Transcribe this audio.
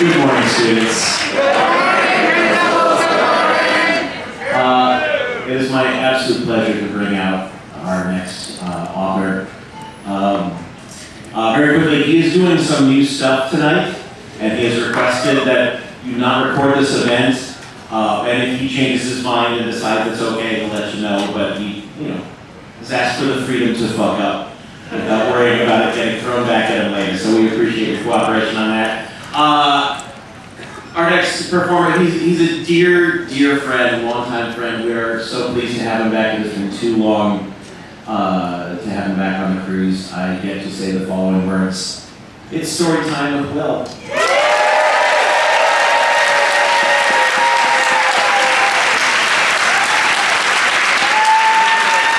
Good morning, students. Uh, It is my absolute pleasure to bring out our next uh, author. Um, uh, Very quickly, he is doing some new stuff tonight, and he has requested that you not record this event. Uh, And if he changes his mind and decides it's okay, he'll let you know, but he, you know, has asked for the freedom to fuck up without worrying about it getting thrown back at him later, so we appreciate your cooperation on that. Next performer, he's, he's a dear, dear friend, longtime friend. We are so pleased to have him back. It has been too long uh, to have him back on the cruise. I get to say the following words. It's story time with Will.